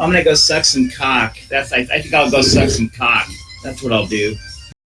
I'm gonna go suck some cock. That's I, I think I'll go suck some cock. That's what I'll do.